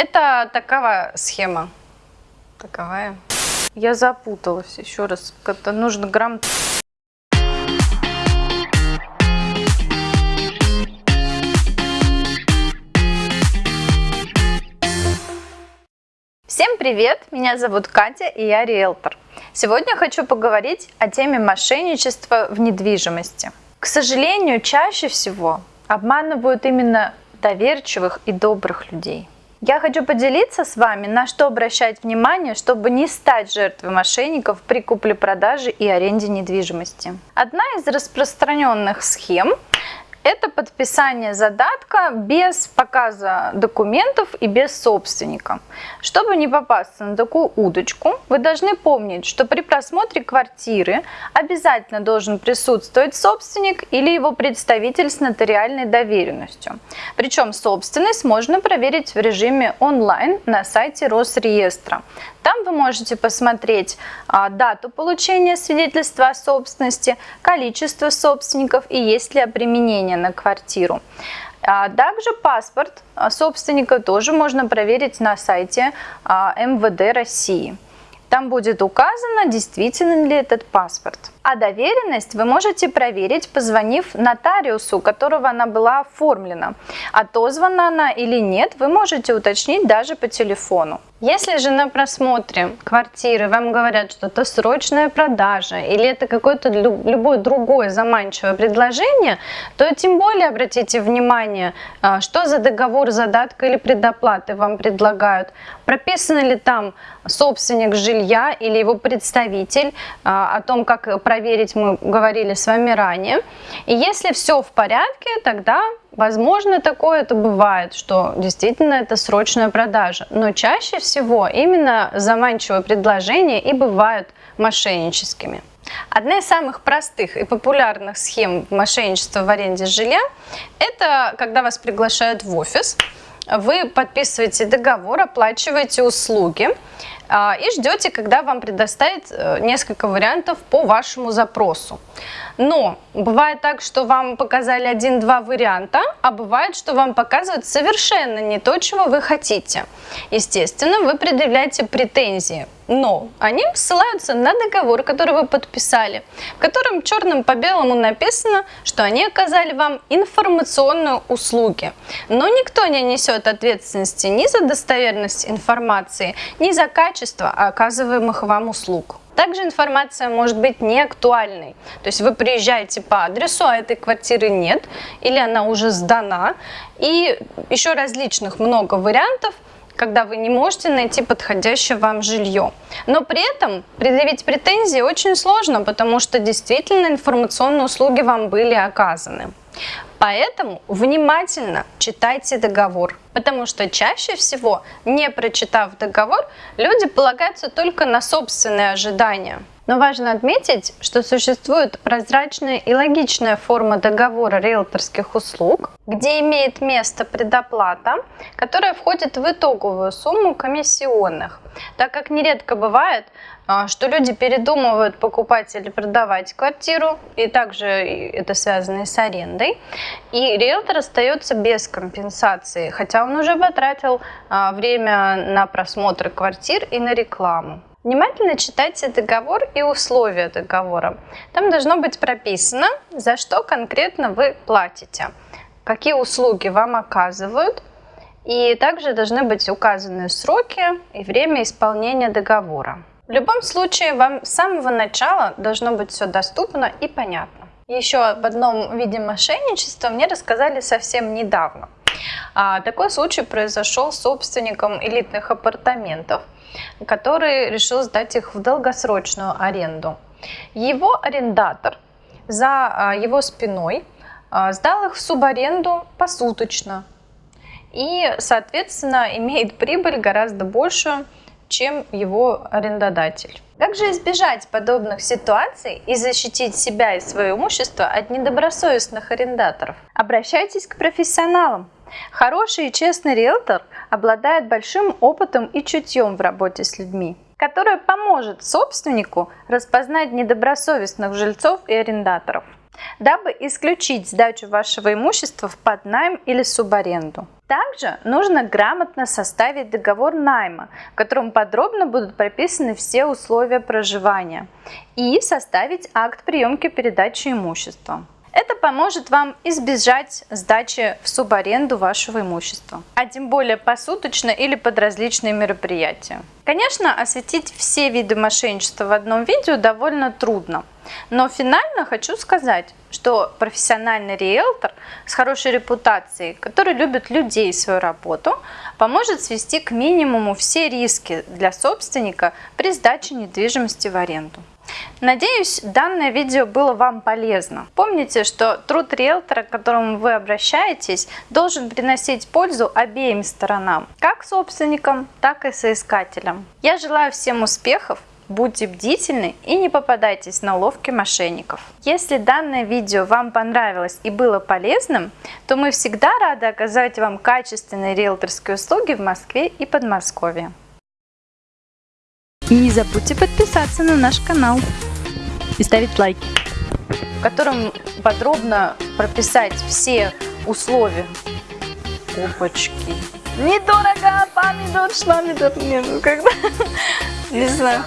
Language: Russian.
Это такая схема. Таковая. Я запуталась еще раз. Как-то нужно грамм... Всем привет! Меня зовут Катя и я риэлтор. Сегодня хочу поговорить о теме мошенничества в недвижимости. К сожалению, чаще всего обманывают именно доверчивых и добрых людей. Я хочу поделиться с вами, на что обращать внимание, чтобы не стать жертвой мошенников при купле-продаже и аренде недвижимости. Одна из распространенных схем это подписание задатка без показа документов и без собственника. Чтобы не попасться на такую удочку, вы должны помнить, что при просмотре квартиры обязательно должен присутствовать собственник или его представитель с нотариальной доверенностью. Причем собственность можно проверить в режиме онлайн на сайте Росреестра. Там вы можете посмотреть а, дату получения свидетельства о собственности, количество собственников и есть ли применение на квартиру. А также паспорт собственника тоже можно проверить на сайте а, МВД России. Там будет указано, действительно ли этот паспорт. А доверенность вы можете проверить, позвонив нотариусу, у которого она была оформлена. Отозвана она или нет, вы можете уточнить даже по телефону. Если же на просмотре квартиры вам говорят, что это срочная продажа или это какое-то любое другое заманчивое предложение, то тем более обратите внимание, а, что за договор задатка или предоплаты вам предлагают. Прописано ли там собственник жилья или его представитель, а, о том, как проверить мы говорили с вами ранее. И если все в порядке, тогда Возможно, такое это бывает, что действительно это срочная продажа, но чаще всего именно заманчивые предложения и бывают мошенническими. Одна из самых простых и популярных схем мошенничества в аренде жилья – это когда вас приглашают в офис, вы подписываете договор, оплачиваете услуги а, и ждете, когда вам предоставят э, несколько вариантов по вашему запросу. Но бывает так, что вам показали один-два варианта, а бывает, что вам показывают совершенно не то, чего вы хотите. Естественно, вы предъявляете претензии, но они ссылаются на договор, который вы подписали, в котором черным по белому написано, что они оказали вам информационные услуги. Но никто не несет ответственности ни за достоверность информации, ни за качество оказываемых вам услуг. Также информация может быть не актуальной. То есть вы приезжаете по адресу, а этой квартиры нет, или она уже сдана. И еще различных много вариантов, когда вы не можете найти подходящее вам жилье. Но при этом предъявить претензии очень сложно, потому что действительно информационные услуги вам были оказаны. Поэтому внимательно читайте договор, потому что чаще всего, не прочитав договор, люди полагаются только на собственные ожидания. Но важно отметить, что существует прозрачная и логичная форма договора риэлторских услуг, где имеет место предоплата, которая входит в итоговую сумму комиссионных, так как нередко бывает, что люди передумывают покупать или продавать квартиру, и также это связано и с арендой, и риэлтор остается без компенсации, хотя он уже потратил а, время на просмотр квартир и на рекламу. Внимательно читайте договор и условия договора. Там должно быть прописано, за что конкретно вы платите, какие услуги вам оказывают, и также должны быть указаны сроки и время исполнения договора. В любом случае, вам с самого начала должно быть все доступно и понятно. Еще об одном виде мошенничества мне рассказали совсем недавно. А, такой случай произошел с собственником элитных апартаментов – который решил сдать их в долгосрочную аренду. Его арендатор за а, его спиной а, сдал их в субаренду посуточно и, соответственно, имеет прибыль гораздо большую, чем его арендодатель. Как же избежать подобных ситуаций и защитить себя и свое имущество от недобросовестных арендаторов? Обращайтесь к профессионалам. Хороший и честный риэлтор обладает большим опытом и чутьем в работе с людьми, которое поможет собственнику распознать недобросовестных жильцов и арендаторов. Дабы исключить сдачу вашего имущества в поднайм или субаренду. Также нужно грамотно составить договор найма, в котором подробно будут прописаны все условия проживания, и составить акт приемки передачи имущества. Это поможет вам избежать сдачи в субаренду вашего имущества, а тем более посуточно или под различные мероприятия. Конечно, осветить все виды мошенничества в одном видео довольно трудно, но финально хочу сказать, что профессиональный риэлтор с хорошей репутацией, который любит людей и свою работу, поможет свести к минимуму все риски для собственника при сдаче недвижимости в аренду. Надеюсь, данное видео было вам полезно. Помните, что труд риэлтора, к которому вы обращаетесь, должен приносить пользу обеим сторонам, как собственникам, так и соискателям. Я желаю всем успехов, будьте бдительны и не попадайтесь на ловки мошенников. Если данное видео вам понравилось и было полезным, то мы всегда рады оказать вам качественные риэлторские услуги в Москве и Подмосковье. Не забудьте подписаться на наш канал и ставить лайки, в котором подробно прописать все условия. Опачки. Недорого, помидор, шламидор, нет, ну когда, не знаю.